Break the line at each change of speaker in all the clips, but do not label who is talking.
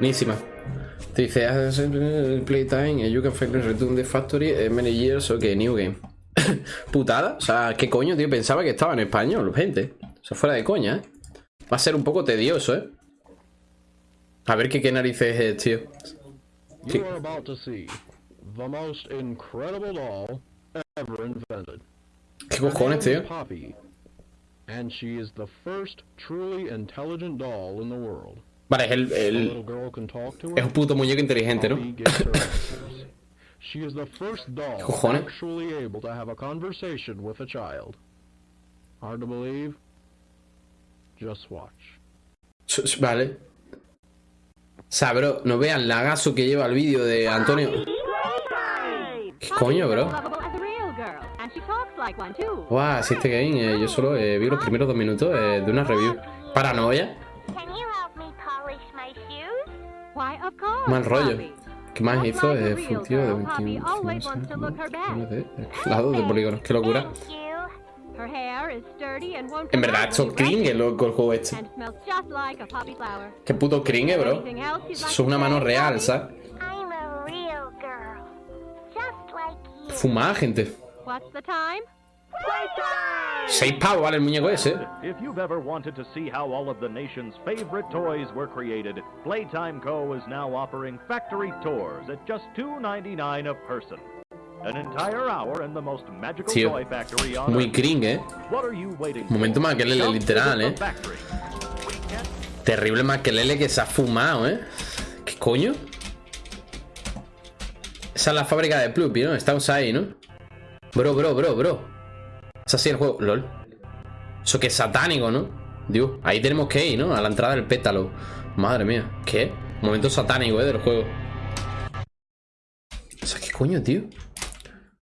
Buenísima. Te dice, "As playtime, you can find the return the factory in many years, ok, new game. Putada, o sea, ¿qué coño, tío? Pensaba que estaba en español, gente. O sea, fuera de coña, ¿eh? Va a ser un poco tedioso, ¿eh? A ver qué, qué narices es, tío.
You are about to see the most incredible doll ever invented.
¿Qué
Her
cojones, tío?
And she is the first truly intelligent doll in the world.
Vale, es el,
A
el-
little girl can talk to
Es un puto muñeco inteligente, ¿no?
Poppy gives her answers. She is the first doll
¿Qué cojones?
actually able to have a conversation with a child. Hard to believe? Just watch.
S- s- Vale. O sea, bro, no vean lagazo que lleva el vídeo de Antonio. ¿Qué coño, bro? Guau, si este game, eh, yo solo eh, vi los primeros dos minutos eh, de una review. Paranoia, mal rollo. ¿Qué más hizo? Eh, tío de
girl,
21
Poppy always
años,
wants to
¿no?
look her best.
de lados de polígonos. Qué locura. En verdad, esto cringe, loco, el juego este. Qué puto cringe, bro. Eso es una mano real? ¿sabes? Fumada, gente. Seis pavos vale el muñeco ese.
If you've ever wanted to see how all of the nation's favorite toys were created, Playtime Co. is now offering factory tours at just $2.99 a person. An entire hour in the most magical
Tío,
toy factory on
Muy cringe, eh.
What are you waiting for?
Momento Makelele,
Come
literal, eh. Terrible Makelele que se ha fumado, eh. ¿Qué coño? Esa es la fábrica de Pluppy, ¿no? Estamos ahí, ¿no? Bro, bro, bro, bro. Es así el juego. LOL. Eso que es satánico, ¿no? Dios, ahí tenemos que ir, ¿no? A la entrada del pétalo. Madre mía. ¿Qué? Momento satánico, ¿eh? Del juego. O sea, ¿qué coño, tío?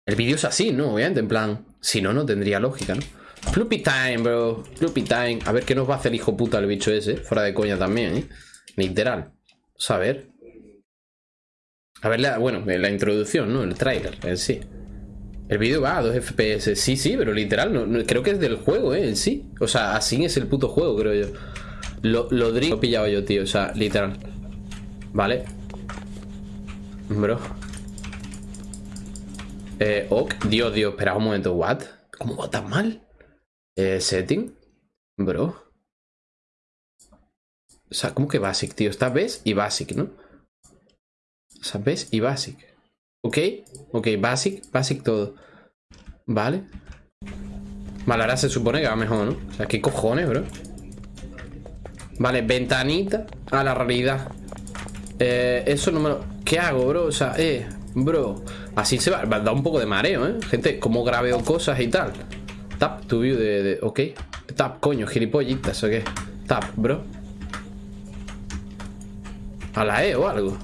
El vídeo es así, ¿no? Obviamente, en plan. Si no, no tendría lógica, ¿no? Floopy time, bro. Floopy time. A ver qué nos va a hacer hijo puta el bicho ese. Fuera de coña también, ¿eh? Literal. Vamos a ver. A ver, la, bueno, la introducción, ¿no? El trailer en sí. El vídeo va a 2 FPS. Sí, sí, pero literal. No, creo que es del juego, ¿eh? En sí. O sea, así es el puto juego, creo yo. Lo, lo lo he pillado yo, tío. O sea, literal. Vale. Bro. Eh, ok. Dios, Dios, espera un momento. ¿What? ¿Cómo va tan mal? Eh, setting. Bro. O sea, ¿cómo que basic, tío? Está best y basic, ¿no? O sea, best y basic. Ok. Ok, basic, basic todo. Vale. Vale, ahora se supone que va mejor, ¿no? O sea, ¿qué cojones, bro? Vale, ventanita a la realidad. Eh, eso no me lo... ¿Qué hago, bro? O sea, eh, bro. Así se va. va a dar un poco de mareo, ¿eh? Gente, cómo grabeo cosas y tal. Tap to view de, de- Ok. Tap, coño, gilipollitas, ¿o qué? Tap, bro. A la E o algo.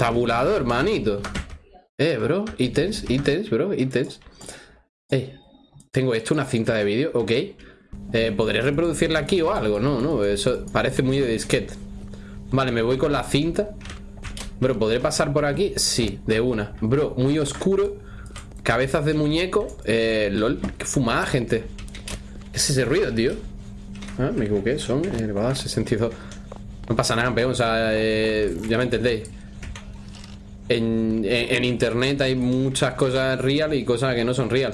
Tabulado, hermanito. Eh, bro. Ítems, ítems, bro. Ítems. Eh. Tengo esto, una cinta de vídeo, ok. Eh, ¿Podré reproducirla aquí o algo? No, no, eso parece muy de disquete. Vale, me voy con la cinta. Bro, ¿podré pasar por aquí? Sí, de una. Bro, muy oscuro. Cabezas de muñeco. Eh, lol, qué fumada, gente. ¿Qué es ese ruido, tío? Ah, me equivoqué, son elevadas 62. No pasa nada, campeón, o sea, eh, ya me entendéis. En, internet hay muchas cosas real y cosas que no son real.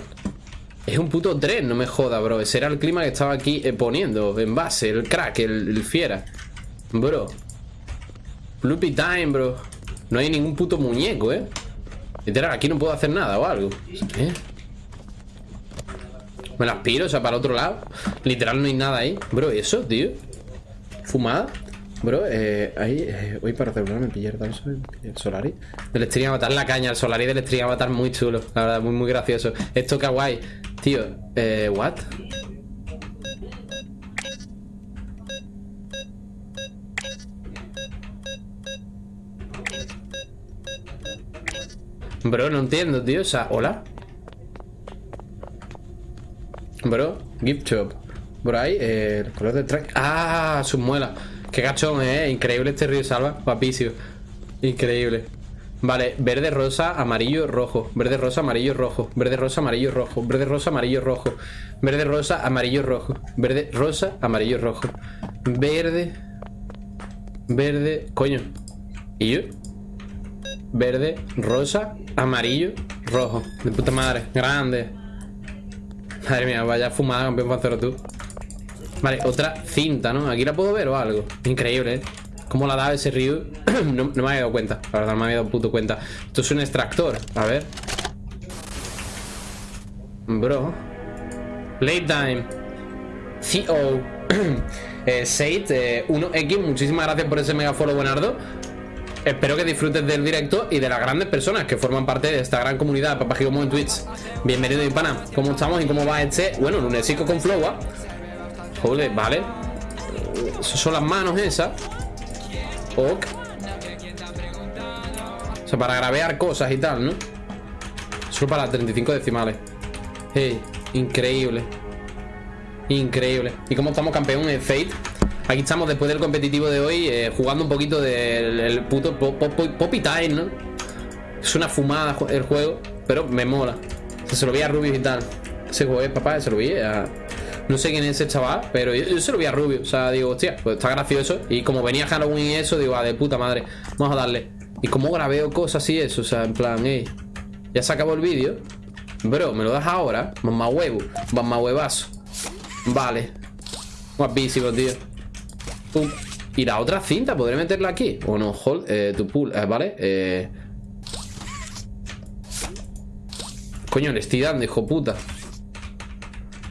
Es un puto tren, no me joda, bro. Ese era el clima que estaba aquí eh, poniendo en base, el crack, el, el fiera. Bro. Floopy time, bro. No hay ningún puto muñeco, eh. Literal, aquí no puedo hacer nada o algo. ¿Eh? Me las piro, o sea, para otro lado. Literal, no hay nada ahí. Bro, ¿y eso, tío? ¿Fumada? Bro, eh, ahí eh, voy para celularme pillar danzo el Solari. Del Stream Avatar, la caña, el Solari del Stream Avatar muy chulo, la verdad, muy muy gracioso. Esto kawaii. Tío, eh, what? Bro, no entiendo, tío. O sea, hola. Bro, gift shop. Por ahí, eh, el color del track. Ah, sus muelas. Qué cachón, eh. Increíble este río salva. Guapísimo. Increíble. Vale, verde, rosa, amarillo, rojo. Verde, rosa, amarillo, rojo. Verde, rosa, amarillo, rojo. Verde, rosa, amarillo, rojo. Verde, rosa, amarillo, rojo. Verde, rosa, amarillo, rojo. Verde. verde, coño. ¿Y yo? Verde, rosa, amarillo, rojo. De puta madre, grande. Madre mía, vaya fumada, campeón pancero tú. Vale, otra cinta, ¿no? Aquí la puedo ver o algo. Increíble, ¿eh? ¿Cómo la da ese río? no, me había dado cuenta. La verdad, no me había dado puto cuenta. Esto es un extractor. A ver. Bro. Playtime. CO. eh, Seit, eh, 1X, muchísimas gracias por ese mega follow, buenardo. Espero que disfrutes del directo y de las grandes personas que forman parte de esta gran comunidad de Papajigomo en Twitch. Bienvenido, mi pana. ¿Cómo estamos y cómo va este? Bueno, lunesico con flow, ¿ah? Joder, vale. Esas son las manos esas. Ok. O sea, para gravear cosas y tal, ¿no? Solo para 35 decimales. Increíble. Increíble. ¿Y cómo estamos campeón en Fate? Aquí estamos después del competitivo de hoy eh, jugando un poquito del el puto pop, pop, pop- Poppy Time, ¿no? Es una fumada el juego, pero me mola. Se lo vi a Rubius y tal. Ese juego es, papá, se lo vi a... No sé quién es ese chaval, pero yo, se lo vi a Rubio. O sea, digo, hostia, pues está gracioso. Y como venía Halloween y eso, digo, ah, de puta madre, vamos a darle. Y como grabeo cosas y eso, o sea, en plan, ey, ya se acabó el vídeo. Bro, me lo das ahora. Mamá huevo, mamá huevazo. Vale. Guapísimo, tío. Y la otra cinta, ¿podré meterla aquí? O no, hold, eh, tu pool, eh, ¿vale? Eh... Coño, le estoy dando, hijo puta.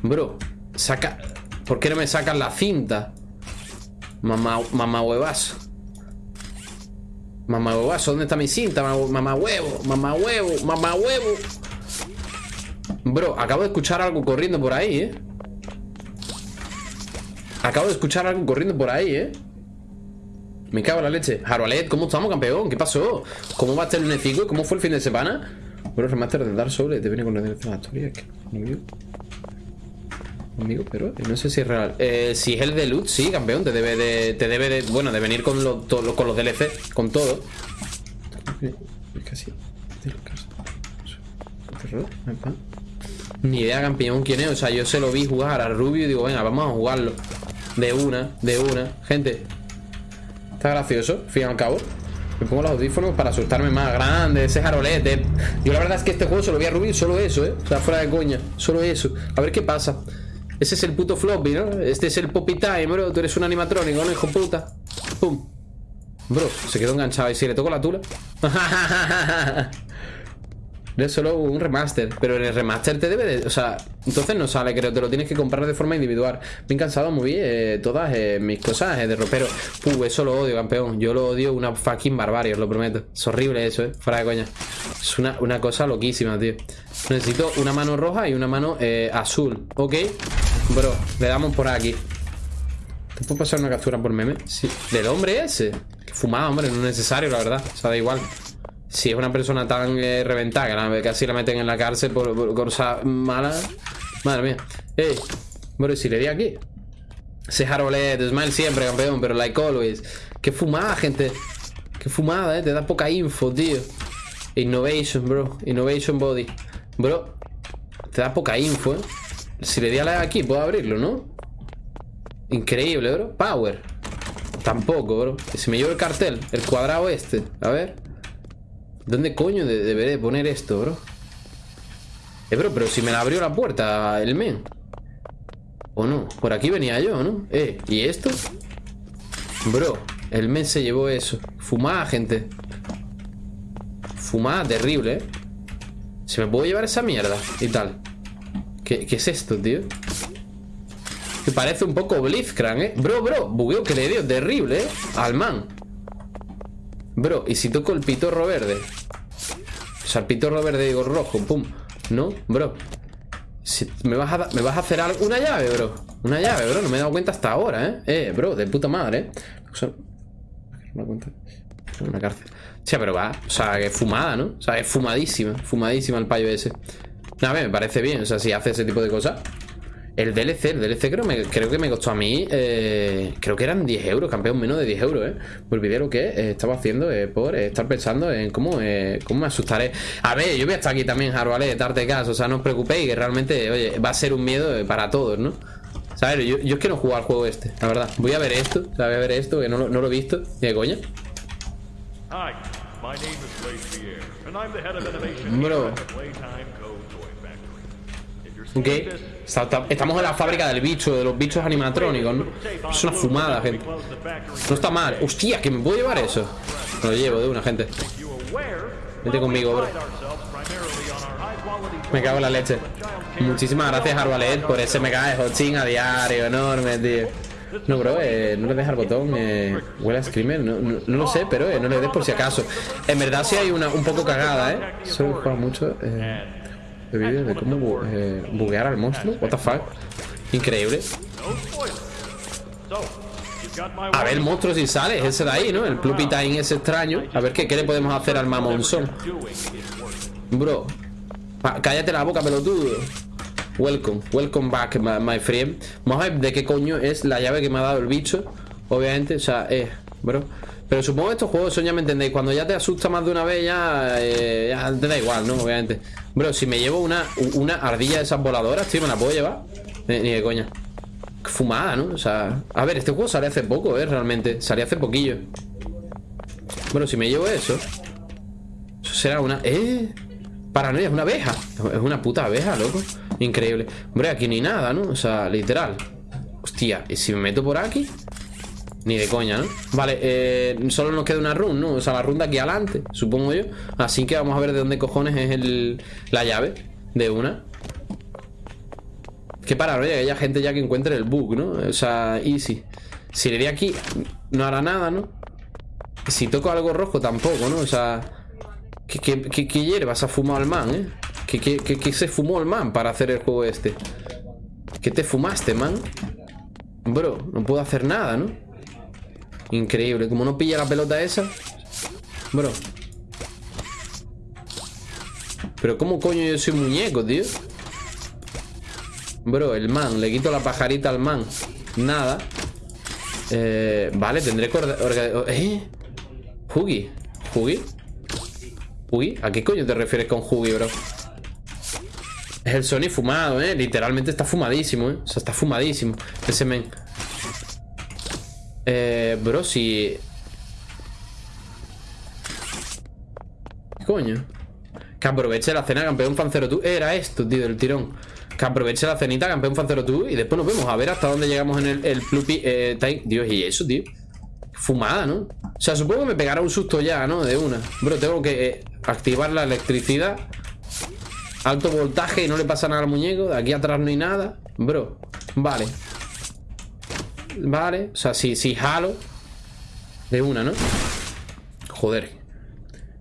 Bro, saca... ¿Por qué no me sacan la cinta? Mamá, mamá huevazo. Mamá huevazo, ¿dónde está mi cinta? Mamá, huevo, mamá huevo, mamá huevo. Bro, acabo de escuchar algo corriendo por ahí, ¿eh? Acabo de escuchar algo corriendo por ahí, ¿eh? Me cago en la leche. Harolet, ¿cómo estamos, campeón? ¿Qué pasó? ¿Cómo va a estar el Necico? ¿Cómo fue el fin de semana? Bueno, remaster de Dark Souls te viene con la dirección de la historia. ¿qué? Conmigo. Pero no sé si es real. Eh, si es el de loot, sí, campeón. Te debe de. Te debe de. Bueno, de venir con, lo- to- lo- con los DLC, con todo. Casi. Ni idea, campeón, quién es. O sea, yo se lo vi jugar a Rubio y digo, venga, vamos a jugarlo. De una, de una. Gente, está gracioso, fin y al cabo. Me pongo los audífonos para asustarme más grande, ese jarolete. Yo la verdad es que este juego se lo vi a Rubio solo eso, ¿eh? O sea, fuera de coña, solo eso. A ver qué pasa. Ese es el puto floppy, ¿no? Este es el Poppy Time, bro. Tú eres un animatrónico, ¿no, hijo puta? Pum. Bro, se quedó enganchado. ¿Y si le toco la tula? Es solo un remaster, pero en el remaster te debe de... O sea, entonces no sale, creo, te lo tienes que comprar de forma individual. Bien cansado, muy bien, eh, todas eh, mis cosas eh, de ropero. Puh, eso lo odio, campeón. Yo lo odio una fucking barbarie, os lo prometo. Es horrible eso, eh, fuera de coña. Es una, una cosa loquísima, tío. Necesito una mano roja y una mano azul, ¿ok? Bro, le damos por aquí. ¿Te puedo pasar una captura por meme? Sí. ¿Del hombre ese? Qué fumado, hombre, no es necesario, la verdad. O sea, da igual. Si es una persona tan eh, reventada que la- casi la meten en la cárcel por, por cosas malas. Madre mía. Ey, bueno, ¿y si le di aquí. Ese Harolet, smile siempre, campeón, pero like always. Qué fumada, gente. Qué fumada, eh. Te da poca info, tío. Innovation, bro. Innovation body. Bro, te da poca info, eh. Si le di a la aquí, puedo abrirlo, ¿no? Increíble, bro. Power. Tampoco, bro. Que se me llevó el cartel. El cuadrado este. A ver. ¿Dónde coño de- deberé de poner esto, bro? Eh, bro, pero si me la abrió la puerta el men. ¿O no? Por aquí venía yo, ¿no? Eh, ¿y esto? Bro, el men se llevó eso. Fumada, gente. Fumada terrible, ¿eh? ¿Se me puedo llevar esa mierda? Y tal. ¿Qué, es esto, tío? Que parece un poco Blitzcrank, ¿eh? Bro, bro, bugueo que le dio terrible, ¿eh? Al man. Bro, ¿y si toco el pitorro verde? O sea, el pitorro verde digo rojo, pum. No, bro. Me, vas a me vas a hacer algo. Una llave, bro. Una llave, bro. No me he dado cuenta hasta ahora, ¿eh? Eh, bro, de puta madre, ¿eh? O sea, una cuenta. Una cárcel. O sea, pero va. O sea, que fumada, ¿no? O sea, es fumadísima. Fumadísima el payo ese. A ver, me parece bien. O sea, si hace ese tipo de cosas. El DLC, el DLC creo, me- creo que me costó a mí, eh, creo que eran 10 euros, campeón, menos de 10 euros, ¿eh? Me olvidé lo que eh, estaba haciendo eh, por estar pensando en cómo, eh, cómo me asustaré. A ver, yo voy a estar aquí también, Jarvale, de darte caso, o sea, no os preocupéis, que realmente, oye, va a ser un miedo para todos, ¿no? ¿Sabes? Yo, yo es que no juego al juego este, la verdad. Voy a ver esto, o sea, voy a ver esto, que no, lo- no lo he visto. De coña.
Hi, my name is Blake Pierre, and I'm the head of innovation
Bro.
here at the Playtime Co. Toy Factory. If you're
Ok. Estamos en la fábrica del bicho, de los bichos animatrónicos, ¿no? Es una fumada, gente. No está mal. Hostia, que me puedo llevar eso. Me lo llevo de una, gente. Vete conmigo, bro. Me cago en la leche. Muchísimas gracias, Arbalet, por ese mega de hosting a diario, enorme, tío. No, bro, eh, no le des al botón, eh, huele a screamer, no, no, no lo sé, pero eh, no le des por si acaso. En verdad sí hay una un poco cagada, ¿eh? Solo juega mucho eh, de vídeos de cómo bu- eh, buguear al monstruo, what the fuck. Increíble. A ver el monstruo si sale, es ese de ahí, ¿no? El Pluppy Time ese extraño. A ver qué, qué le podemos hacer al mamonzón. Bro, cállate la boca, pelotudo. Welcome, welcome back, my, my friend. Vamos a ver de qué coño es la llave que me ha dado el bicho. Obviamente, o sea, eh, bro. Pero supongo que estos juegos son, ya me entendéis. Cuando ya te asusta más de una vez, ya, eh, ya te da igual, ¿no? Obviamente. Bro, si me llevo una, una ardilla de esas voladoras, tío, ¿me la puedo llevar? Eh, ni de coña. Fumada, ¿no? O sea, a ver, este juego sale hace poco, ¿eh? Realmente. Salió hace poquillo. Bueno, si me llevo eso. Eso será una. ¡Eh! Paranoia, es una abeja. Es una puta abeja, loco. Increíble. Hombre, aquí ni nada, ¿no? O sea, literal. Hostia, ¿y si me meto por aquí? Ni de coña, ¿no? Vale, eh, solo nos queda una run, ¿no? O sea, la run aquí adelante, supongo yo. Así que vamos a ver de dónde cojones es el, la llave de una. Qué paranoia que haya gente ya que encuentre el bug, ¿no? O sea, easy. Si le di aquí, no hará nada, ¿no? Si toco algo rojo, tampoco, ¿no? O sea, ¿qué, qué, qué, qué hierbas ha fumado el man, eh? ¿Qué, qué, qué- qué se fumó el man para hacer el juego este? ¿Qué te fumaste, man? Bro, no puedo hacer nada, ¿no? Increíble, como no pilla la pelota esa. Bro. Pero ¿cómo coño yo soy muñeco, tío? Bro, el man, le quito la pajarita al man. Nada. Eh, vale, tendré que... ¿Eh? Huggy. ¿Huggy? ¿Huggy? ¿A qué coño te refieres con Huggy, bro? Es el Sony fumado, ¿eh? Literalmente está fumadísimo, ¿eh? O sea, está fumadísimo. Ese men. Eh, bro, si... ¿Qué coño? Que aproveche la cena, campeón fancero tú. Era esto, tío, del tirón. Que aproveche la cenita, campeón fancero tú. Y después nos vemos a ver hasta dónde llegamos en el, el eh, Time. Dios, y eso, tío. Fumada, ¿no? O sea, supongo que me pegará un susto ya, ¿no? De una. Bro, tengo que eh, activar la electricidad. Alto voltaje y no le pasa nada al muñeco. De aquí atrás no hay nada. Bro, vale. Vale, o sea, si, si jalo. De una, ¿no? Joder.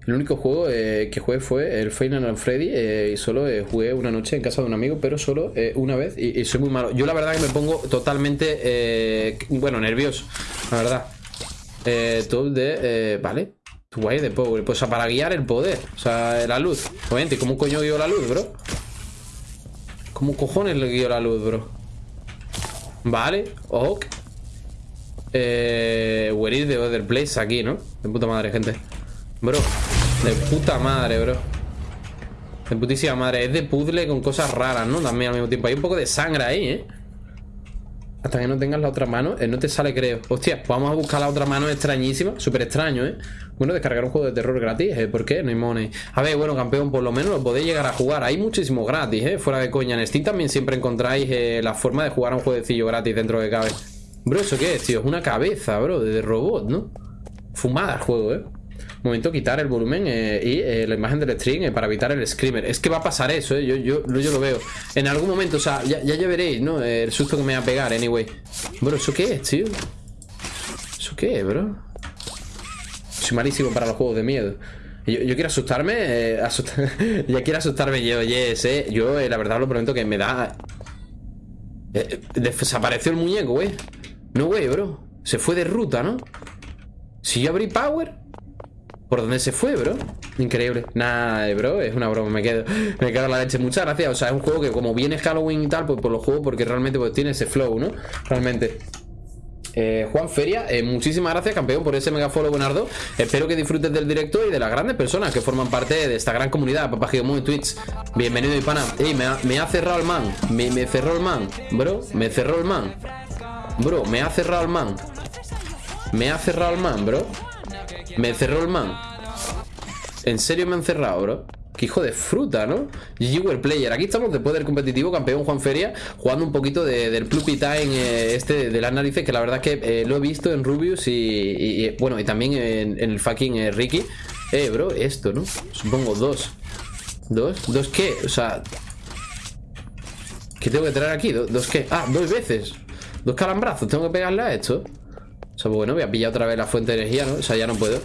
El único juego eh, que jugué fue el Final Freddy eh, y solo eh, jugué una noche en casa de un amigo, pero solo una vez y, soy muy malo. Yo la verdad que me pongo totalmente, bueno, nervioso, la verdad. Eh, top de, vale, guay de power, pues para guiar el poder, o sea, la luz. Obviamente, ¿cómo coño guío la luz, bro? ¿Cómo cojones le guío la luz, bro? Vale, ok. Eh, where is the other place aquí, ¿no? De puta madre, gente. Bro, de puta madre, bro. De putísima madre. Es de puzzle con cosas raras, ¿no? También al mismo tiempo. Hay un poco de sangre ahí, ¿eh? Hasta que no tengas la otra mano, eh, no te sale, creo. Hostia, pues vamos a buscar la otra mano extrañísima. Súper extraño, ¿eh? Bueno, descargar un juego de terror gratis, ¿eh? ¿Por qué? No hay money. A ver, bueno, campeón, por lo menos lo podéis llegar a jugar. Hay muchísimos gratis, ¿eh? Fuera de coña. En Steam también siempre encontráis eh, la forma de jugar a un jueguecillo gratis dentro de cabe. Bro, ¿eso qué es, tío? Es una cabeza, bro, de robot, ¿no? Fumada el juego, ¿eh? Momento quitar el volumen eh, y eh, la imagen del stream eh, para evitar el screamer. Es que va a pasar eso, ¿eh? Yo, yo, yo lo veo. En algún momento, o sea, ya, ya, veréis, ¿no? El susto que me va a pegar, anyway. Bro, ¿eso qué es, tío? ¿Eso qué es, bro? Soy malísimo para los juegos de miedo. Yo, quiero asustarme, eh, asustar- ya quiero asustarme yo, yes, eh. Yo, la verdad, lo prometo que me da... Desapareció el muñeco, güey. No, güey, bro. Se fue de ruta, ¿no? Si yo abrí Power... ¿Por dónde se fue, bro? Increíble. Nada, bro, es una broma, me quedo. Me quedo en la leche. Muchas gracias. O sea, es un juego que como viene Halloween y tal, pues, pues lo juego porque realmente pues tiene ese flow, ¿no? Realmente. Eh, Juan Feria, eh, muchísimas gracias, campeón, por ese mega follow, Buenardo. Espero que disfrutes del directo y de las grandes personas que forman parte de esta gran comunidad. Papá Gigomo en Twitch. Bienvenido, mi pana. Ey, me ha, me ha cerrado el man. Me cerró el man. Bro, me cerró el man. Bro, me ha cerrado el man. Me ha cerrado el man, bro. Me cerró el man. ¿En serio me han cerrado, bro? Qué hijo de fruta, ¿no? GG Player. Aquí estamos después del competitivo campeón Juan Feria jugando un poquito de- del Pluppy Time eh, este de las narices que la verdad es que eh, lo he visto en Rubius y, bueno, y también en, el fucking eh, Ricky. Eh, bro, esto, ¿no? Supongo dos. ¿Dos? ¿Dos qué? O sea... ¿Qué tengo que traer aquí? ¿Do- ¿Dos qué? Ah, dos veces. Dos calambrazos. Tengo que pegarle a esto. O sea, pues bueno, voy a pillar otra vez la fuente de energía, ¿no? O sea, ya no puedo.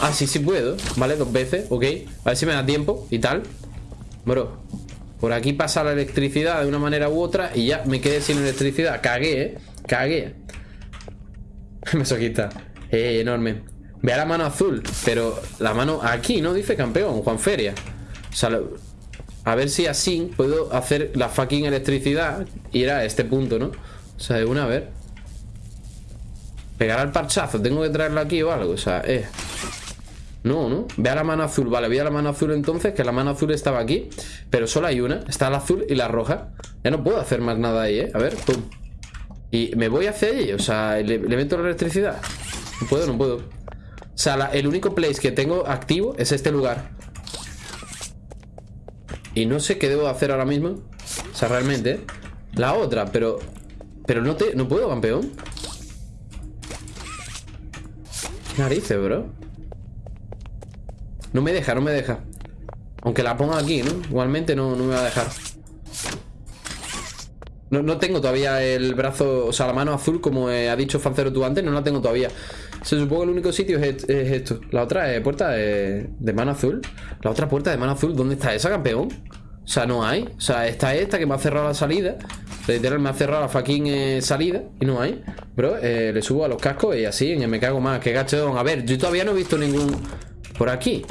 Ah, sí, sí puedo. Vale, dos veces, ok. A ver si me da tiempo y tal. Bro, por aquí pasa la electricidad de una manera u otra y ya me quedé sin electricidad. Cagué, ¿eh? Cagué. Mesoquista. Eh, enorme. Ve a la mano azul, pero la mano aquí, ¿no? Dice campeón, Juan Feria. O sea, lo- a ver si así puedo hacer la fucking electricidad y ir a este punto, ¿no? O sea, de una vez. Pegar al parchazo, tengo que traerlo aquí o algo, o sea, eh. No, ¿no? Ve a la mano azul, vale, voy a la mano azul entonces, que la mano azul estaba aquí, pero solo hay una, está la azul y la roja. Ya no puedo hacer más nada ahí, ¿eh? A ver, pum. Y me voy hacia allí, o sea, le, le meto la electricidad. No puedo, no puedo. O sea, el único place que tengo activo es este lugar. Y no sé qué debo hacer ahora mismo. O sea, realmente. La otra, pero... Pero no te... No puedo, campeón. ¿Qué narices, bro? No me deja, no me deja. Aunque la ponga aquí, ¿no? Igualmente no, no me va a dejar. No, no tengo todavía el brazo, o sea, la mano azul, como eh, ha dicho Fancero tú antes, no la tengo todavía. Se supone que el único sitio es, est- es esto. La otra es puerta de, mano azul. La otra puerta de mano azul, ¿dónde está esa, campeón? O sea, no hay. O sea, está esta que me ha cerrado la salida. Literal, me ha cerrado la fucking eh, salida y no hay. Bro, eh, le subo a los cascos y así, me cago más. Que gachón. A ver, yo todavía no he visto ningún... Por aquí.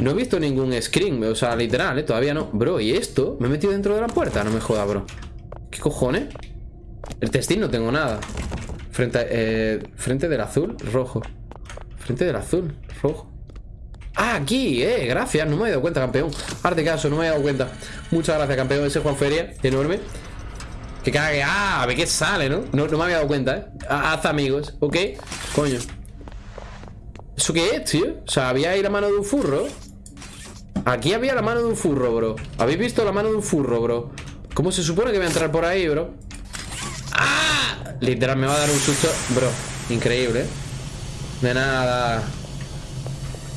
No he visto ningún screen, o sea, literal, ¿eh? Todavía no. Bro, ¿y esto? ¿Me he metido dentro de la puerta? No me joda, bro. ¿Qué cojones? El textil no tengo nada. Frente, eh, frente del azul, rojo. Frente del azul, rojo. Ah, aquí, eh, gracias, no me he dado cuenta, campeón. Arte caso, no me he dado cuenta. Muchas gracias, campeón, ese Juan Feria, enorme. Que cague, ah, a ver qué sale, ¿no? No, no me había dado cuenta, eh. Ha- Haz amigos, ¿ok? Coño. ¿Eso qué es, tío? O sea, había ahí la mano de un furro. Aquí había la mano de un furro, bro. ¿Habéis visto la mano de un furro, bro? ¿Cómo se supone que voy a entrar por ahí, bro? Literal, me va a dar un susto. Bro, increíble, ¿eh? De nada.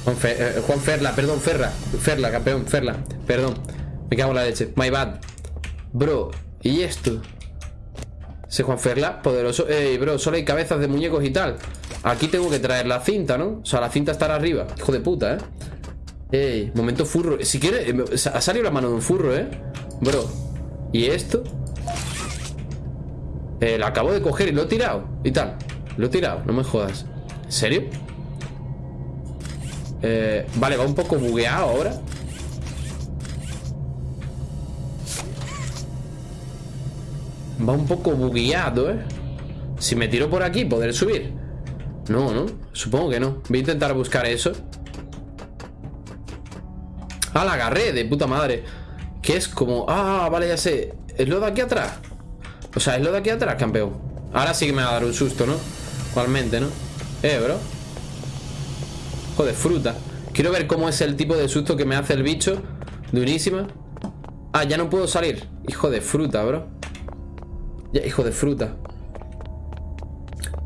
Juan, Fe- eh, Ferla, perdón, Ferla. Ferla, campeón, Ferla. Perdón. Me cago en la leche. My bad. Bro, ¿y esto? Ese Juan Ferla, poderoso. Ey, bro, solo hay cabezas de muñecos y tal. Aquí tengo que traer la cinta, ¿no? O sea, la cinta estará arriba. Hijo de puta, ¿eh? Ey, momento furro. Si quieres, eh, ha salido la mano de un furro, ¿eh? Bro. ¿Y esto? Eh, lo acabo de coger y lo he tirado. Y tal. Lo he tirado, no me jodas. ¿En serio? Eh, vale, va un poco bugueado ahora. Va un poco bugueado, ¿eh? Si me tiro por aquí, ¿podré subir? No, ¿no? Supongo que no. Voy a intentar buscar eso. Ah, la agarré, de puta madre. Que es como... Ah, vale, ya sé. ¿Es lo de aquí atrás? O sea, es lo de aquí atrás, campeón. Ahora sí que me va a dar un susto, ¿no? Igualmente, ¿no? Eh, bro. Joder, fruta. Quiero ver cómo es el tipo de susto que me hace el bicho. Durísima. Ah, ya no puedo salir. Hijo de fruta, bro. Ya, hijo de fruta.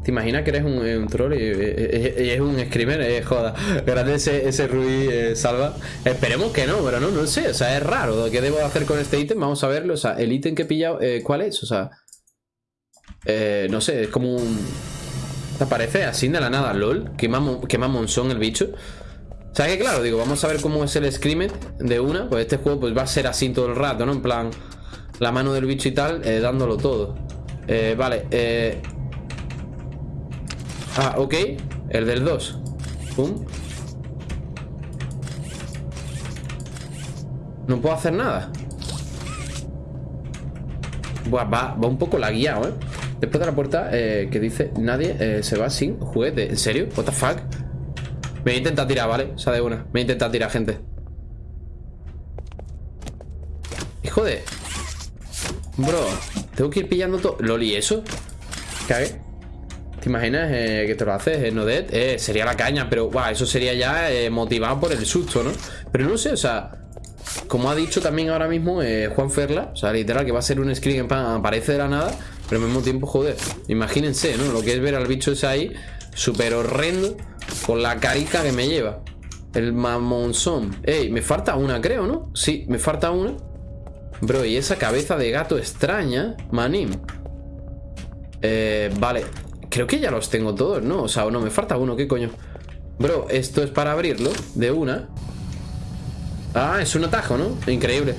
¿Te imaginas que eres un, eh, troll y, y- y- es un screamer? Eh, joda. Grande ese, ese eh, salva. Esperemos que no, pero no, no sé. O sea, es raro. ¿Qué debo hacer con este ítem? Vamos a verlo. O sea, el ítem que he pillado, eh, ¿cuál es? O sea, eh, no sé, es como un. Aparece así de la nada, lol. Qué mamón son el bicho. O sea que claro, digo, vamos a ver cómo es el screamer de una. Pues este juego pues va a ser así todo el rato, ¿no? En plan, la mano del bicho y tal, eh, dándolo todo. Eh, vale, eh. Ah, ok. El del 2. Pum. No puedo hacer nada. Buah, va, va un poco lagueado, ¿eh? Después de la puerta eh, que dice nadie eh, se va sin juguete. ¿En serio? ¿What the fuck? Me voy a intentar tirar, ¿vale? O sea, de una. Me voy a tirar, gente. Hijo de... Bro, tengo que ir pillando todo... Loli, ¿eso? Cague. ¿Te imaginas eh, que te lo haces en Odet? Eh, sería la caña, pero eso sería ya motivado por el susto, ¿no? Pero no sé, o sea, como ha dicho también ahora mismo Juan Ferla, o sea, literal, que va a ser un screen que aparece de la nada, pero al mismo tiempo, joder, imagínense, ¿no? Lo que es ver al bicho ese ahí, súper horrendo, con la carica que me lleva. El mamonzón. Ey, me falta una, creo, ¿no? Sí, me falta una. Bro, y esa cabeza de gato extraña, manim. Eh, vale. Creo que ya los tengo todos, ¿no? O sea, no, me falta uno, ¿qué coño? Bro, esto es para abrirlo de una. Ah, es un atajo, ¿no? Increíble.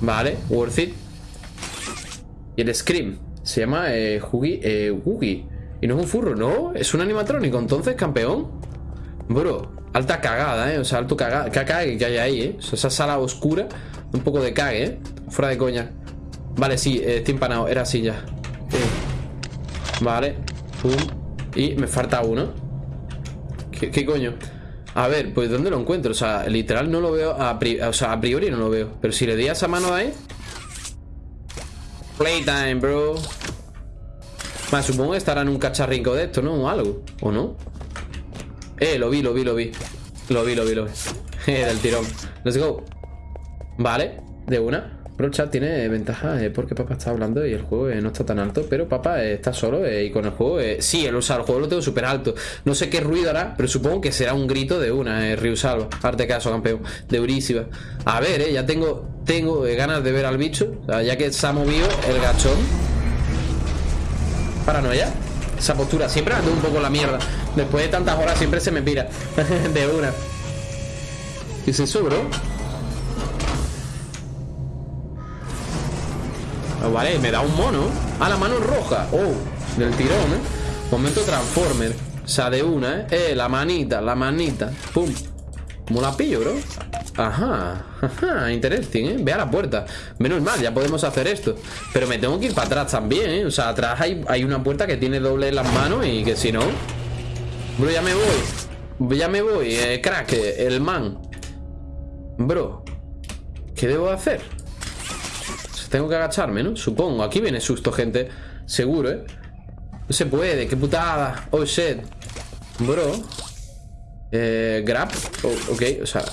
Vale, worth it. Y el Scream. Se llama eh, eh. Y no es un furro, ¿no? Es un animatrónico, entonces, campeón. Bro, alta cagada, ¿eh? O sea, alto cagada. Que cague que hay ahí, ¿eh? Esa sala oscura. Un poco de cague, ¿eh? Fuera de coña. Vale, sí, eh, estoy empanado. Era así ya. Eh. Vale. Pum. Y me falta uno. ¿Qué, coño? A ver, pues ¿dónde lo encuentro? O sea, literal no lo veo a, o sea, a priori no lo veo Pero si le di a esa mano ahí Playtime, bro supongo que estará en un cacharrico de esto, ¿no? O algo, ¿o no? Eh, lo vi, lo vi, lo vi Lo vi, lo vi, lo vi Eh, del tirón Let's go Vale, de una Bro, chat tiene ventaja eh, porque papá está hablando y el juego eh, no está tan alto, pero papá eh, está solo eh, y con el juego, sí, el, o sea, el juego lo tengo súper alto. No sé qué ruido hará, pero supongo que será un grito de una, eh, Ryusalva. Arte caso, campeón, de Eurísiva. A ver, eh, ya tengo, tengo ganas de ver al bicho, ya que se ha movido el gachón. Paranoia. Esa postura, siempre ando un poco la mierda. Después de tantas horas siempre se me pira. de una. ¿Qué es eso, bro? Oh, vale, me da un mono Ah, la mano roja Oh, del tirón, ¿eh? Momento Transformer O sea, de una, ¿eh? Eh, la manita, la manita Pum ¿Cómo la pillo, bro? Ajá, ajá, interesting, ¿eh? Ve a la puerta Menos mal, ya podemos hacer esto Pero me tengo que ir para atrás también, ¿eh? O sea, atrás hay, hay una puerta que tiene doble en las manos Y que si no Bro, ya me voy Ya me voy, eh, crack, el man Bro ¿Qué debo hacer? Tengo que agacharme, ¿no? Supongo. Aquí viene susto, gente. Seguro, ¿eh? No se puede. ¡Qué putada! Oh, shit. Bro. Eh, grab. Oh, ok, o sea.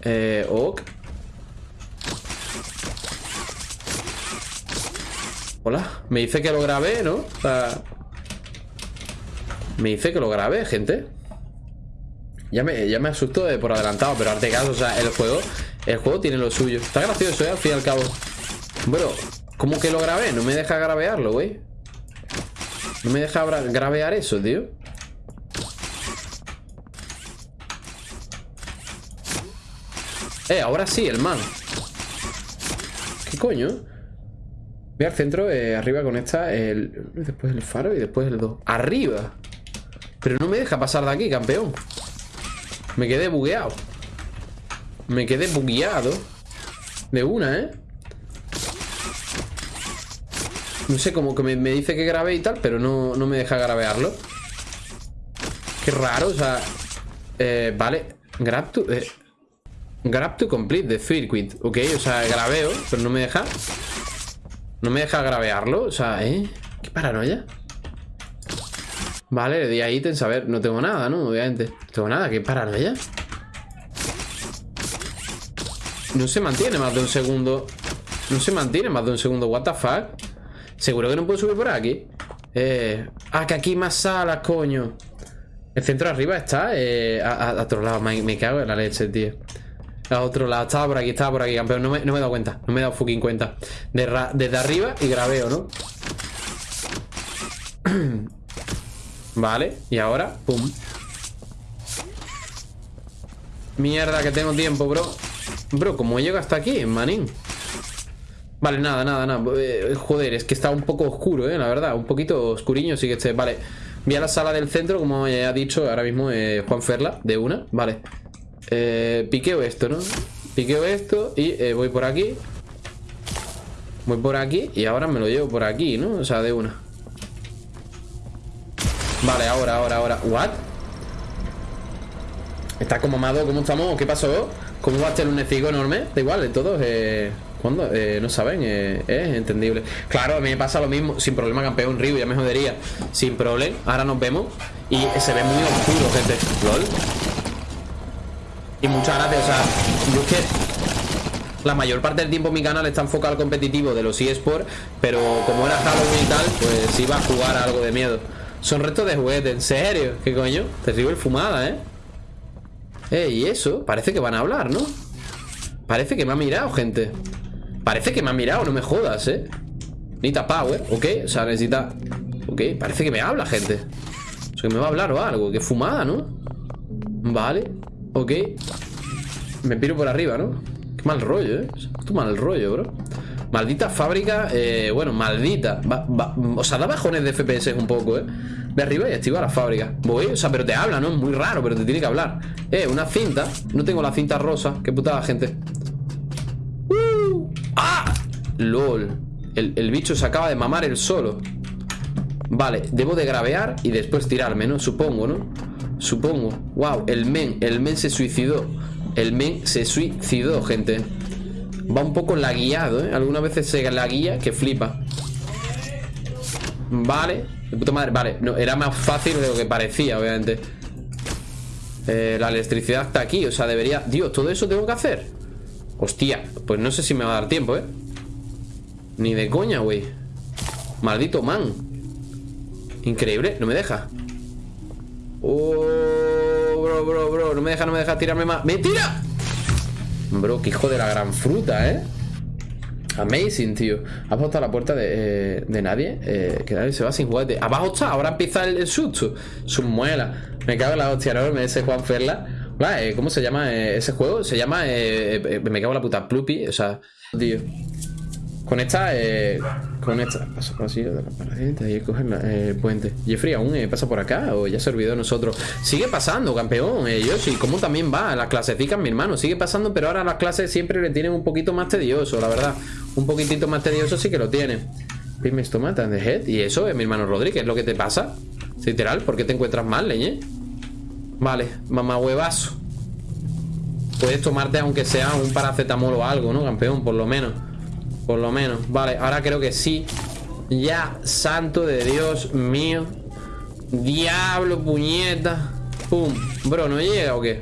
Eh, ok. Hola. Me dice que lo grabé, ¿no? O sea... Me dice que lo grabé, gente. Ya me, ya me asustó de por adelantado, pero arte caso, o sea, el juego el juego tiene lo suyo. Está gracioso, ¿eh? Al fin y al cabo. Bro, ¿cómo que lo grabé? No me deja grabearlo, güey. No me deja grabear eso, tío. Eh, ahora sí, el man. ¿Qué coño? Voy al centro, eh, arriba con esta, el, después el faro y después el 2. ¡Arriba! Pero no me deja pasar de aquí, campeón. Me quedé bugueado. Me quedé bugueado De una, ¿eh? No sé, como que me, dice que grabé y tal Pero no, me deja grabearlo Qué raro, o sea eh, Vale Grab. Eh, grab to complete the circuit. Ok, o sea, grabeo Pero no me deja. No me deja grabearlo, o sea, ¿eh? Qué paranoia. Vale, le di a ítems, a ver, no tengo nada, ¿no? Obviamente. No tengo nada, qué paranoia. No se mantiene más de un segundo. No se mantiene más de un segundo What the fuck. Seguro que no puedo subir por aquí. Eh... Ah, que aquí más salas, coño. El centro de arriba está eh, a, otro lado, me, cago en la leche, tío A otro lado, estaba por aquí, estaba por aquí, campeón. No me, no me he dado cuenta, no me he dado fucking cuenta. Desde arriba y grabeo, ¿no? Vale, y ahora, pum. Mierda, que tengo tiempo, bro. Bro, ¿cómo llega hasta aquí, manín? Vale, nada, nada, nada. Eh, Joder, es que está un poco oscuro, eh, la verdad. Un poquito oscuriño, sí que esté Vale, voy a la sala del centro Como ya ha dicho ahora mismo eh, Juan Ferla De una, vale eh, Piqueo esto, ¿no? Piqueo esto y eh, voy por aquí Voy por aquí y ahora me lo llevo por aquí, ¿no? O sea, de una Vale, ahora, ahora, ahora ¿What? Está como amado, ¿cómo estamos? ¿Qué pasó? ¿Cómo va a ser un necigo enorme? Da igual, de todos eh... ¿Cuándo? Eh, no saben, es entendible Claro, a mí me pasa lo mismo, sin problema campeón Ryu, ya me jodería, sin problema Ahora nos vemos y se ve muy oscuro, gente LOL Y muchas gracias, o sea, yo es que la mayor parte del tiempo mi canal está enfocado al competitivo de los eSports, pero como era Halloween y tal, pues iba a jugar a algo de miedo. Son restos de juguete, ¿en serio? ¿Qué coño? Terrible fumada, ¿eh? Eh, y eso, parece que van a hablar, ¿no? Parece que me ha mirado, gente Parece que me ha mirado, no me jodas, ¿eh? Necesita power, ¿ok? O sea, necesita... Ok, parece que me habla, gente O sea, que me va a hablar o algo Qué fumada, ¿no? Vale, ok Me piro por arriba, ¿no? Qué mal rollo, ¿eh? Qué mal rollo, bro Maldita fábrica, eh, bueno, maldita O sea, da bajones de FPS un poco, ¿eh? Ve arriba y activa la fábrica Voy, o sea, pero te habla, ¿no? Es muy raro, pero te tiene que hablar Eh, una cinta No tengo la cinta rosa Qué putada, gente uh, ¡Ah! LOL el, el bicho se acaba de mamar el solo Vale, debo de gravear y después tirarme, ¿no? Supongo, ¿no? Supongo. Wow, el men, el men se suicidó. El men se suicidó, gente. Va un poco laguiado, ¿eh? Algunas veces se la guía que flipa. Vale De puta madre, vale. No, Era más fácil de lo que parecía, obviamente. Eh, La electricidad está aquí O sea, debería... Dios, ¿todo eso tengo que hacer? Hostia, pues no sé si me va a dar tiempo, ¿eh? Ni de coña, güey. Maldito man. Increíble, no me deja Oh, bro, bro, bro. No me deja, no me deja tirarme más. ¡Me tira! Bro, qué hijo de la gran fruta, ¿eh? Amazing, tío. ¿Has a la puerta de, eh, de nadie? Eh, que nadie se va sin juguete. Abajo está, ahora empieza el, susto. Sus muelas. Me cago en la hostia enorme ese Juan Ferla. Eh, ¿Cómo se llama ese juego? Se llama. me cago en la puta Plupi. O sea, tío. Con esta, eh, con esta, paso por así de la y coger el puente. Jeffrey, ¿aún eh, pasa por acá o ya se olvidó de nosotros? Sigue pasando, campeón, eh, Yoshi, ¿cómo también va? Las clasecitas, mi hermano, sigue pasando, pero ahora las clases siempre le tienen un poquito más tedioso, la verdad. Un poquitito más tedioso sí que lo tiene. Pimes tomata de head. Y eso es mi hermano Rodríguez, ¿lo que te pasa? Literal, ¿por qué te encuentras mal, leñe? Vale, mamá huevazo. Puedes tomarte aunque sea un paracetamol o algo, ¿no, campeón? Por lo menos. Por lo menos, vale, ahora creo que sí. Ya, santo de Dios mío. Diablo, puñeta. Pum, bro, ¿no llega o qué?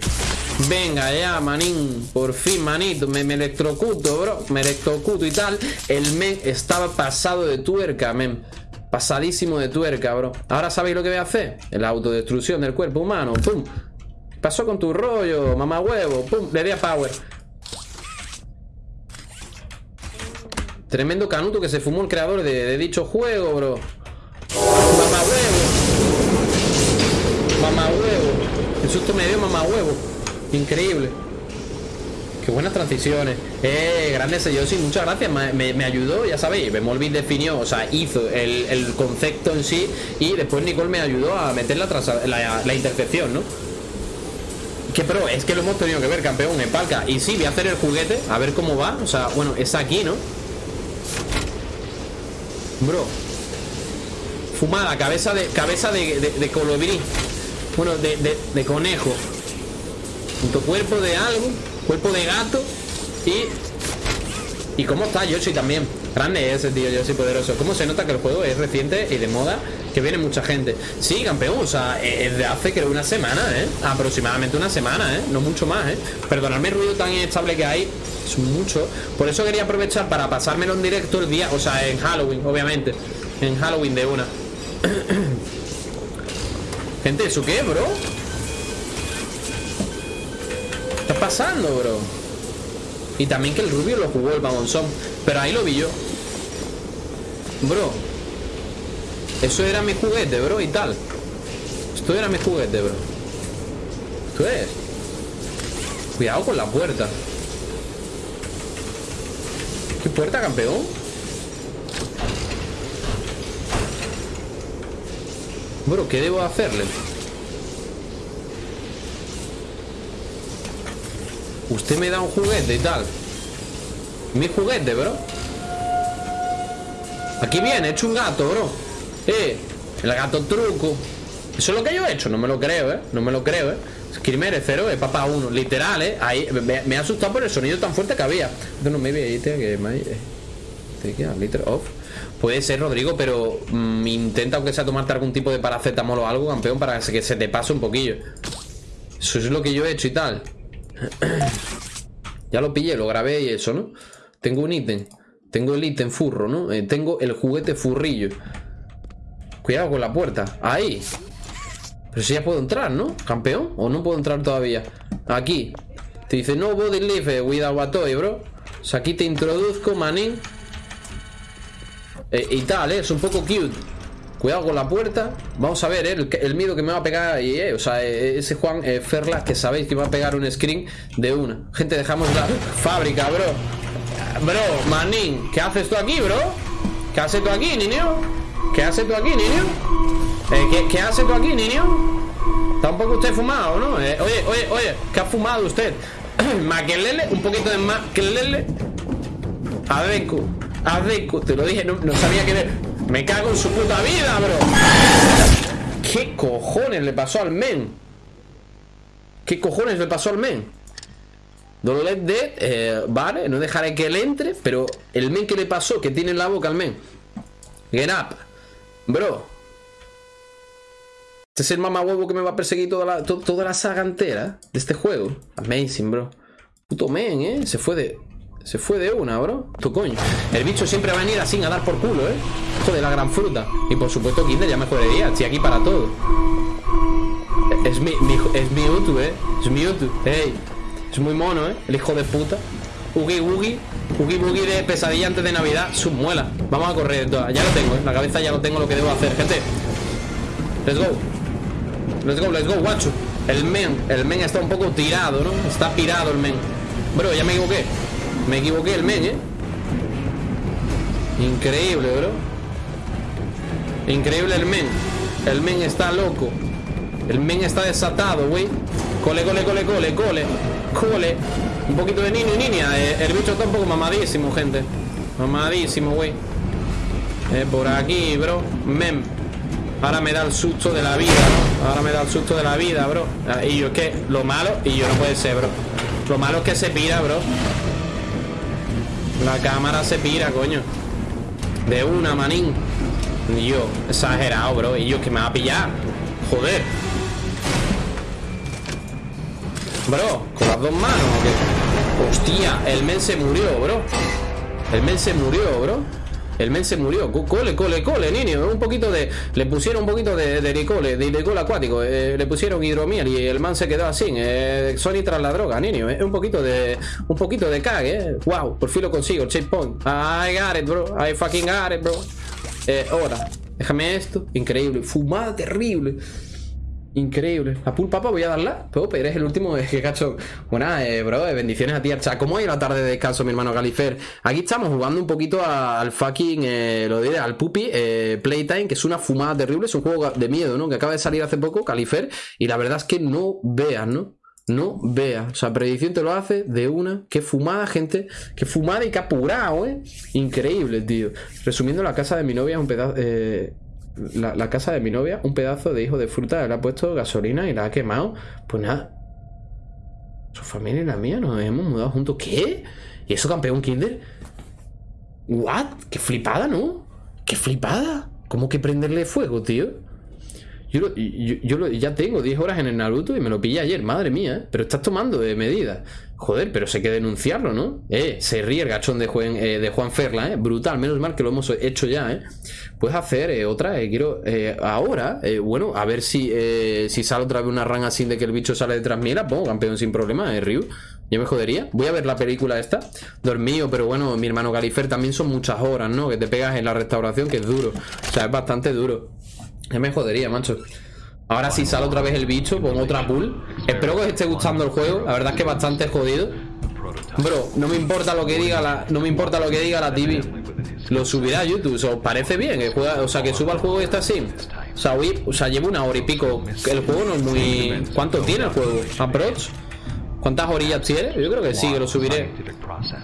Venga ya, manín. Por fin, manito, me, me electrocuto, bro. Me electrocuto y tal. El men estaba pasado de tuerca, men. Pasadísimo de tuerca, bro. Ahora sabéis lo que voy a hacer La autodestrucción del cuerpo humano, pum. Pasó con tu rollo, mamá huevo. Pum, le di a power Tremendo canuto que se fumó el creador de, dicho juego, bro. Mamá huevo. Mamá huevo. El susto me dio mamá huevo. Increíble. Qué buenas transiciones. Eh, grande ese Yoshi, muchas gracias. Me, ayudó, ya sabéis. Bemolvin definió, o sea, hizo el, concepto en sí. Y después Nicole me ayudó a meter la, la, la intercepción, ¿no? Que pero es que lo hemos tenido que ver, campeón, en palca. Y sí, voy a hacer el juguete, a ver cómo va. O sea, bueno, es aquí, ¿no? Bro Fumada, cabeza de cabeza de, de, colibrí Bueno, de, de, conejo Junto cuerpo de algo Cuerpo de gato Y... ¿Y cómo está Yoshi también? Grande ese tío Yoshi poderoso ¿Cómo se nota que el juego es reciente y de moda? Que viene mucha gente Sí, campeón, o sea, es de hace creo una semana, ¿eh? Aproximadamente una semana, ¿eh? No mucho más, ¿eh? Perdonadme el ruido tan inestable que hay Es mucho Por eso quería aprovechar para pasármelo en directo el día O sea, en Halloween, obviamente En Halloween de una Gente, ¿eso qué, bro? ¿Qué está pasando, bro? Y también que el rubio lo jugó el babonzón Pero ahí lo vi yo Bro Eso era mi juguete, bro, y tal Esto era mi juguete, bro Esto es Cuidado con la puerta ¿Qué puerta, campeón? Bro, ¿qué debo hacerle? Usted me da un juguete y tal Mi juguete, bro Aquí viene, he hecho un gato, bro. El gato truco. Eso es lo que yo he hecho, no me lo creo, eh. No me lo creo, eh. Screamer 0, eh, papá 1. Literal, eh. Me, ha asustado por el sonido tan fuerte que había. No me veía que eh, Te queda liter off. Puede ser, Rodrigo, pero mm, intenta aunque sea tomarte algún tipo de paracetamol o algo, campeón, para que se te pase un poquillo. Eso es lo que yo he hecho y tal. Ya lo pillé, lo grabé y eso, ¿no? Tengo un ítem. Tengo el ítem furro, ¿no? Eh, tengo el juguete furrillo. Cuidado con la puerta. Ahí. Pero si ya puedo entrar, ¿no? ¿Campeón? ¿O no puedo entrar todavía? Aquí. Te dice, no body live without a toy, bro. O sea, aquí te introduzco, manín. Eh, y tal, ¿eh? Es un poco cute. Cuidado con la puerta. Vamos a ver, ¿eh? el, miedo que me va a pegar ahí, ¿eh? O sea, eh, ese Juan eh, Ferlas que sabéis que va a pegar un screen de una. Gente, dejamos la fábrica, bro. Bro, manín, ¿qué haces tú aquí, bro? ¿Qué haces tú aquí, niño? ¿Qué haces tú aquí, niño? Eh, ¿qué, ¿Qué hace tú aquí, niño? Está un poco usted fumado, ¿no? Eh, oye, oye, oye, ¿qué ha fumado usted? Maquelele, un poquito de maquelele. Adeco, adeco, te lo dije, no, sabía que... Me cago en su puta vida, bro. ¿Qué cojones le pasó al men? ¿Qué cojones le pasó al men? Dolores Dead, eh, vale, no dejaré que él entre, pero el men que le pasó, que tiene en la boca al men. Get up, bro. Este es el mamahuevo que me va a perseguir toda la, to- toda la saga entera de este juego. Amazing, bro. Puto men, eh. Se fue de. Se fue de una, bro. Tu coño. El bicho siempre va a venir así a dar por culo, eh. Hijo de la gran fruta. Y por supuesto, Kinder ya me jodería. Estoy aquí para todo. Es mi, mi es mi YouTube, eh. Es mi YouTube. Ey. Es muy mono, eh. El hijo de puta. Ugi Ugi. Ugi Boogie de pesadilla antes de Navidad. Su muela. Vamos a correr. Ya lo tengo, eh. La cabeza ya lo tengo lo que debo hacer, gente. Let's go. Let's go, let's go, guacho. El men, el men está un poco tirado, ¿no? Está pirado el men. Bro, ya me equivoqué. Me equivoqué el men, ¿eh? Increíble, bro. Increíble el men. El men está loco. El men está desatado, güey. Cole, cole, cole, cole, cole. Cole. Un poquito de niño y niña. Eh, el bicho está un poco mamadísimo, gente. Mamadísimo, güey. Eh, por aquí, bro. Mem. Ahora me da el susto de la vida. Ahora me da el susto de la vida, bro. Ah, Y yo es que lo malo, y yo no puede ser, bro. Lo malo es que se pira, bro. La cámara se pira, coño. De una, manín. Y yo, exagerado, bro. Y yo que me va a pillar. Joder. Bro, con las dos manos, ¿o qué? Hostia, el men se murió, bro. El men se murió, bro. El men se murió. Co- Cole, cole, cole, niño. Un poquito de. Le pusieron un poquito de, de licole, de licol acuático. eh, le pusieron hidromiel y el man se quedó así. Eh, Sony tras la droga, niño. eh, un poquito de. Un poquito de cague, eh. Wow, por fin lo consigo. Checkpoint. I got it, bro. I fucking got it, bro. Eh, ahora. Déjame esto. Increíble. Fumada terrible. Increíble. La pool papa voy a darla. Pero eres el último eh, que cacho. Buenas, eh, bro. eh, bendiciones a ti, Archa. ¿Cómo ha ido la tarde de descanso, mi hermano Galifer? Aquí estamos jugando un poquito al fucking. eh, lo diré, al Puppy eh, Playtime, que es una fumada terrible. Es un juego de miedo, ¿no? Que acaba de salir hace poco, Califer. Y la verdad es que no veas, ¿no? No veas. O sea, predicción te lo hace de una. Qué fumada, gente. Qué fumada y qué apurado, ¿eh? Increíble, tío. Resumiendo, la casa de mi novia es un pedazo. eh, la, casa de mi novia, un pedazo de hijo de fruta, le ha puesto gasolina y la ha quemado. Pues nada. Su familia y la mía nos hemos mudado juntos. ¿Qué? ¿Y eso, campeón Kinder? ¿What? ¡Qué flipada, ¿no? ¡Qué flipada! ¿Cómo que prenderle fuego, tío? Yo, lo- yo, yo lo- ya tengo 10 horas en el Naruto y me lo pillé ayer, madre mía, ¿eh? Pero estás tomando de medidas. Joder, pero sé que denunciarlo, ¿no? Eh, se ríe el gachón de Juan, eh, de Juan Ferla, ¿eh? Brutal, menos mal que lo hemos hecho ya, ¿eh? Puedes hacer eh, otra, eh, quiero... eh, ahora, bueno, a ver si, si sale otra vez una ranga así de que el bicho sale detrás mía, la pongo campeón sin problema, ¿eh, Ryu? Yo me jodería. Voy a ver la película esta. Dormido, pero bueno, mi hermano Galifer también son muchas horas, ¿no? Que te pegas en la restauración, que es duro. O sea, es bastante duro. Ya me jodería, macho. Ahora si sale otra vez el bicho, pongo otra pool. Espero que os esté gustando el juego. La verdad es que bastante jodido. Bro, no me importa lo que diga la. No me importa lo que diga la TV. Lo subirá a YouTube. ¿Os parece bien? Que juega, o sea, que suba el juego así. O sea, hoy- o sea, llevo una hora y pico. El juego no es muy. ¿Cuánto tiene el juego? Approach. ¿Cuántas orillas tiene? Yo creo que sí, que lo subiré.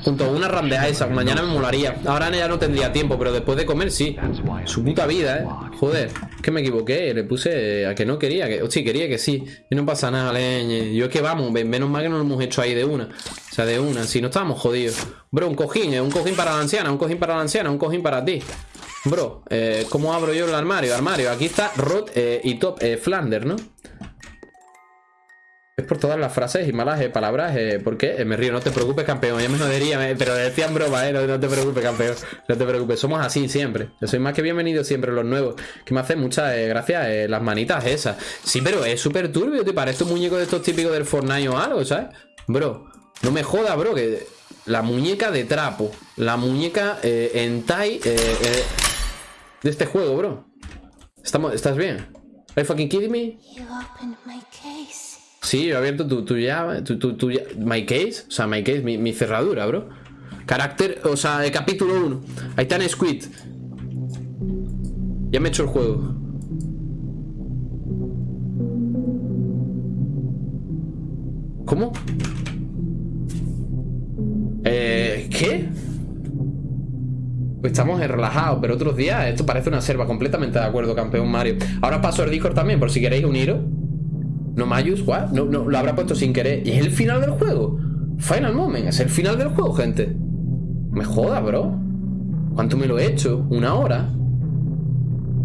Junto a una randeja esa, mañana me molaría. Ahora ya no tendría tiempo, pero después de comer sí. Su puta vida, eh. Joder, que me equivoqué. Le puse a que no quería, que. Sí, quería que sí. Y no pasa nada, leñe. Yo es que vamos, menos mal que no lo hemos hecho ahí de una. O sea, de una. Si no estábamos jodidos. Bro, un cojín, eh. Un cojín para la anciana, un cojín para la anciana, un cojín para ti. Bro, eh, ¿cómo abro yo el armario? Armario, aquí está Rod eh, y Top Flander, ¿no? Es por todas las frases y malas eh, palabras. Eh, ¿Por qué? Eh, me río, no te preocupes, campeón. Ya me jodería, me- pero decían broma, ¿eh? No, te preocupes, campeón. No te preocupes, somos así siempre. Yo soy más que bienvenido siempre los nuevos. Que me hacen muchas eh, gracias las manitas esas. Sí, pero es súper turbio, te parece un muñeco de estos típicos del Fortnite o algo, ¿sabes? Bro, no me joda, bro, que la muñeca de trapo, la muñeca en Tai de este juego, bro. Estamos, ¿Estás bien? ¿Are you fucking kidding me? Sí, yo he abierto tu, tu llave, tu, tu, tu my case, o sea, my case, mi, cerradura, bro. Carácter, o sea, capítulo 1. Ahí está en Squid. Ya me he hecho el juego. ¿Cómo? Eh, ¿qué? Pues estamos relajados, pero otros días esto parece una selva. Completamente de acuerdo, campeón Mario. Ahora paso el Discord también, por si queréis uniros. No Mayus, what? No, no, lo habrá puesto sin querer. Y es el final del juego. Final moment, es el final del juego, gente. Me joda, bro. ¿Cuánto me lo he hecho? ¿Una hora?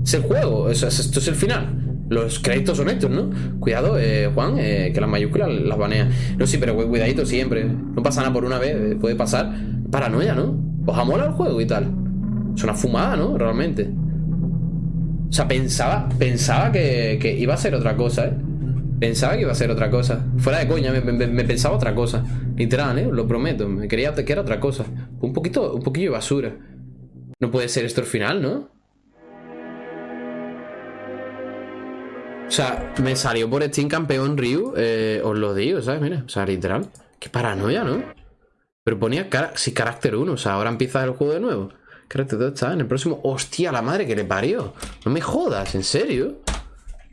Es el juego, es- es- esto es el final. Los créditos son estos, ¿no? Cuidado, eh, Juan, eh, que las mayúsculas las banea. No, sí, pero cu- cuidadito siempre. No pasa nada por una vez, eh, puede pasar. Paranoia, ¿no? Os ha molado el juego y tal. Es una fumada, ¿no? Realmente. O sea, pensaba, pensaba que, que iba a ser otra cosa, ¿eh? Pensaba que iba a ser otra cosa. Fuera de coña, me, pensaba otra cosa. Literal, ¿eh? Lo prometo. Me quería que era otra cosa. Un poquito, un poquillo de basura. No puede ser esto el final, ¿no? O sea, me salió por Steam campeón Ryu. eh, os lo digo, ¿sabes? Mira, o sea, literal. Qué paranoia, ¿no? Pero ponía sí, carácter 1. O sea, ahora empieza el juego de nuevo. Carácter 2 está en el próximo. ¡Hostia, la madre que le parió! No me jodas, ¿en serio?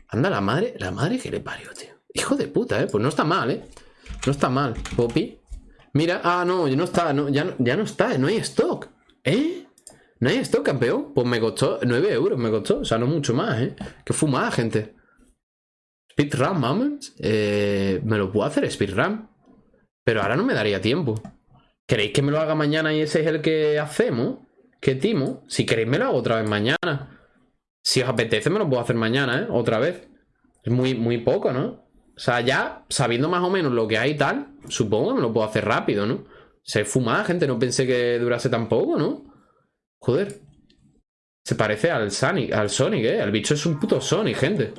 Anda, la madre, la madre que le parió, tío. Hijo de puta, ¿eh? Pues no está mal, ¿eh? No está mal. Poppy. Mira, ah, no, no está, no, ya, no- ya no está, no hay stock. ¿Eh? No hay stock, campeón. Pues me costó 9 euros, me costó. O sea, no mucho más, ¿eh? Qué fumada, gente. Speedrun Moments. Eh, me lo puedo hacer speedrun. Pero ahora no me daría tiempo. ¿Queréis que me lo haga mañana y ese es el que hacemos? ¿Qué timo? Si queréis me lo hago otra vez mañana. Si os apetece me lo puedo hacer mañana, ¿eh? Otra vez. Es muy, muy poco, ¿no? O sea, ya sabiendo más o menos lo que hay y tal, supongo que me lo puedo hacer rápido, ¿no? Se fumada, gente. No pensé que durase tan poco, ¿no? Joder. Se parece al Sonic, al Sonic, ¿eh? El bicho es un puto Sonic, gente.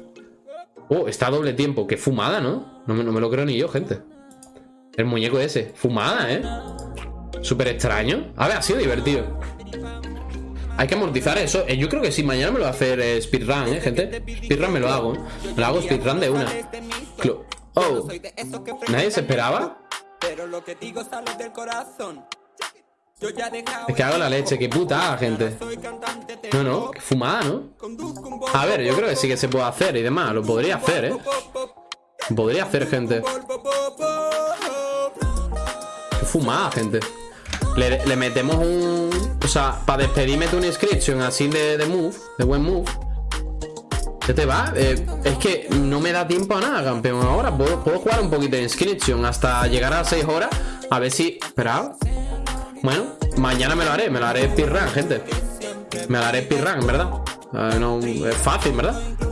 Oh, está a doble tiempo. Qué fumada, ¿no? No no me lo creo ni yo, gente. El muñeco ese. Fumada, ¿eh? Súper extraño. A ver, ha sido divertido. Hay que amortizar eso. Eh, yo creo que sí, mañana me lo voy a hacer eh, speedrun, ¿eh, gente? Speedrun me lo hago. Me lo hago speedrun de una. Oh, ¿nadie se esperaba? Es que hago la leche, qué putada, gente. No, no, fumada, ¿no? A ver, yo creo que sí que se puede hacer y demás. Lo podría hacer, ¿eh? Podría hacer, gente. Qué fumada, gente. Le metemos un... O sea, para despedirme de una inscription así de, de move, de buen move. ¿Qué te va? Eh, es que no me da tiempo a nada, campeón. Ahora puedo, puedo jugar un poquito de inscription hasta llegar a 6 horas. A ver si... Espera. Bueno, mañana me lo haré. Me lo haré speedrun, gente. Me lo haré speedrun, ¿verdad? Eh, no, es fácil, ¿verdad?